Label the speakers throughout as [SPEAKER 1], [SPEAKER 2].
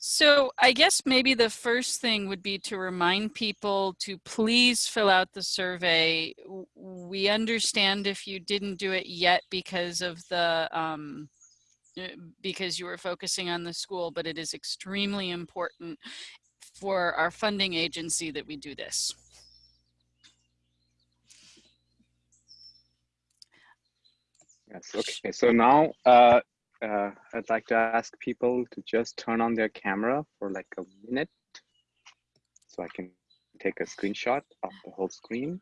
[SPEAKER 1] So I guess maybe the first thing would be to remind people to please fill out the survey. We understand if you didn't do it yet because of the um, eh, because you were focusing on the school, but it is extremely important for our funding agency that we do this.
[SPEAKER 2] Yes, okay. So now uh, uh, I'd like to ask people to just turn on their camera for like a minute so I can take a screenshot of the whole screen.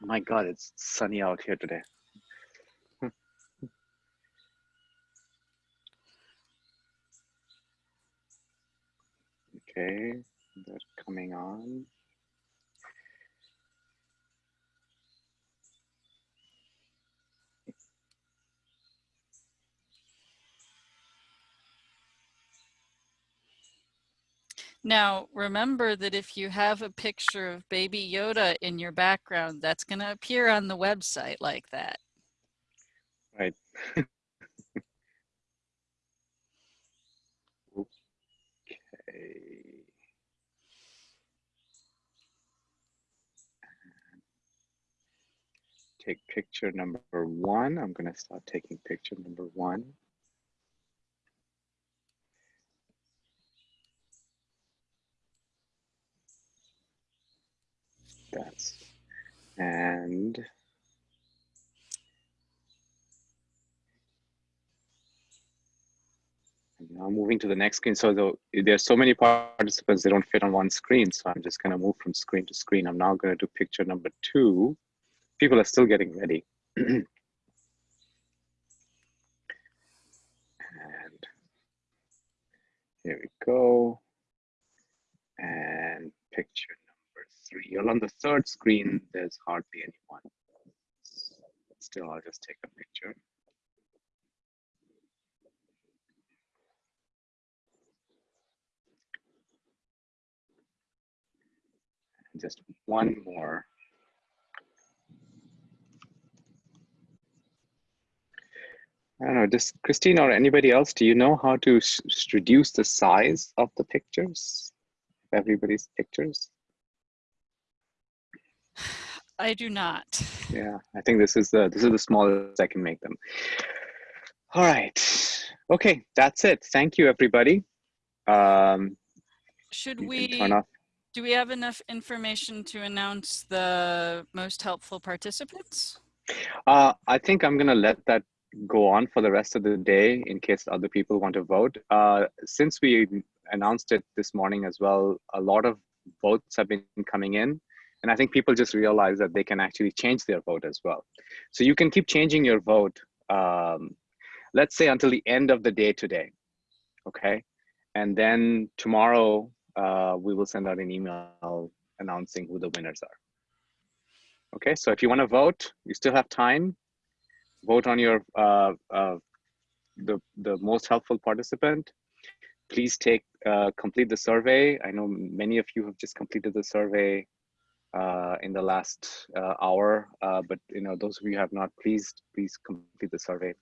[SPEAKER 2] My God, it's sunny out here today. okay, they're coming on.
[SPEAKER 1] Now, remember that if you have a picture of baby Yoda in your background, that's going to appear on the website like that.
[SPEAKER 2] Right. okay. Take picture number one. I'm going to start taking picture number one. That's and now moving to the next screen. So the, there's so many participants, they don't fit on one screen. So I'm just gonna move from screen to screen. I'm now gonna do picture number two. People are still getting ready. and here we go. And picture three. You're on the third screen, there's hardly anyone. Still, I'll just take a picture. And just one more. I don't know, does Christine or anybody else, do you know how to reduce the size of the pictures? Everybody's pictures?
[SPEAKER 1] I do not.
[SPEAKER 2] Yeah, I think this is the this is the smallest I can make them. All right. Okay, that's it. Thank you, everybody. Um,
[SPEAKER 1] Should we do we have enough information to announce the most helpful participants?
[SPEAKER 2] Uh, I think I'm going to let that go on for the rest of the day in case other people want to vote. Uh, since we announced it this morning as well, a lot of votes have been coming in. And I think people just realize that they can actually change their vote as well. So you can keep changing your vote, um, let's say until the end of the day today, okay? And then tomorrow, uh, we will send out an email announcing who the winners are. Okay, so if you wanna vote, you still have time. Vote on your, uh, uh, the, the most helpful participant. Please take, uh, complete the survey. I know many of you have just completed the survey uh, in the last uh, hour. Uh, but you know, those of you have not, please, please complete the survey.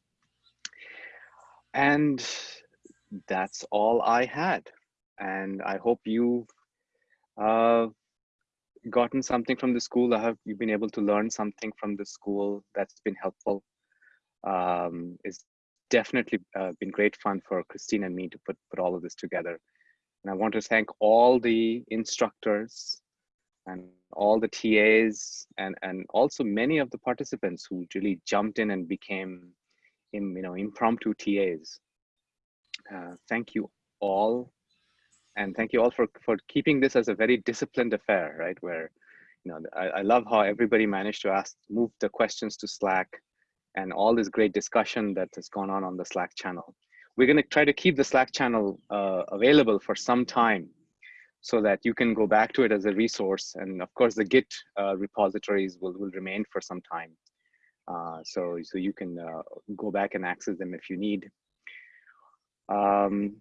[SPEAKER 2] And that's all I had. And I hope you've uh, gotten something from the school. I have you've been able to learn something from the school that's been helpful. Um, it's definitely uh, been great fun for Christine and me to put, put all of this together. And I want to thank all the instructors and all the TAs and, and also many of the participants who really jumped in and became in, you know, impromptu TAs. Uh, thank you all. And thank you all for, for keeping this as a very disciplined affair, right? Where, you know, I, I love how everybody managed to ask, move the questions to Slack and all this great discussion that has gone on on the Slack channel. We're gonna try to keep the Slack channel uh, available for some time so that you can go back to it as a resource. And of course, the Git uh, repositories will, will remain for some time. Uh, so, so you can uh, go back and access them if you need. Um,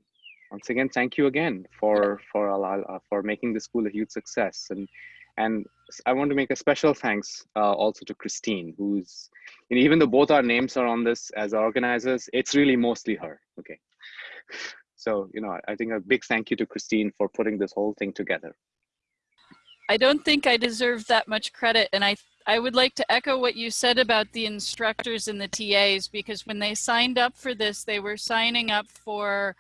[SPEAKER 2] once again, thank you again for for uh, for making the school a huge success. And and I want to make a special thanks uh, also to Christine, who's, and even though both our names are on this as organizers, it's really mostly her. Okay. So, you know, I think a big thank you to Christine for putting this whole thing together.
[SPEAKER 1] I don't think I deserve that much credit. And I, I would like to echo what you said about the instructors and the TAs, because when they signed up for this, they were signing up for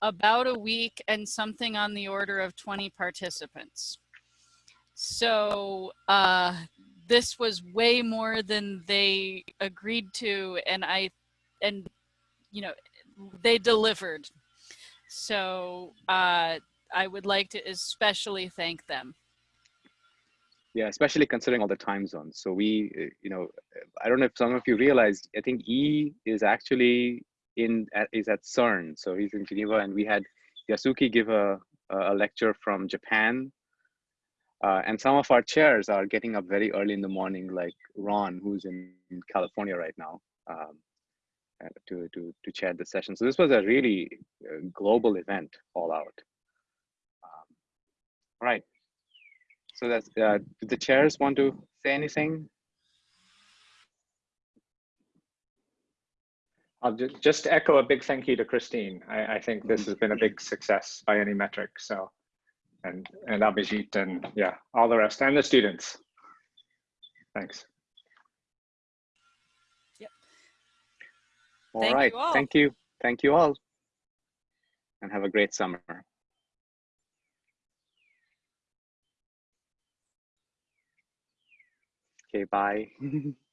[SPEAKER 1] about a week and something on the order of 20 participants. So uh, this was way more than they agreed to. And I, and, you know, they delivered. So uh, I would like to especially thank them.
[SPEAKER 2] Yeah, especially considering all the time zones. So we, uh, you know, I don't know if some of you realized, I think E is actually in, at, is at CERN. So he's in Geneva and we had Yasuki give a, a lecture from Japan. Uh, and some of our chairs are getting up very early in the morning, like Ron, who's in, California right now. Um, to, to, to chair the session. So this was a really uh, global event all out. Um, right. So that's, uh, the chairs want to say anything?
[SPEAKER 3] I'll just, just echo a big thank you to Christine. I, I think this has been a big success by any metric. So, and, and Abhijit and yeah, all the rest and the students. Thanks.
[SPEAKER 2] All
[SPEAKER 1] Thank
[SPEAKER 2] right.
[SPEAKER 1] you all.
[SPEAKER 2] Thank you. Thank you all. And have a great summer. Okay, bye.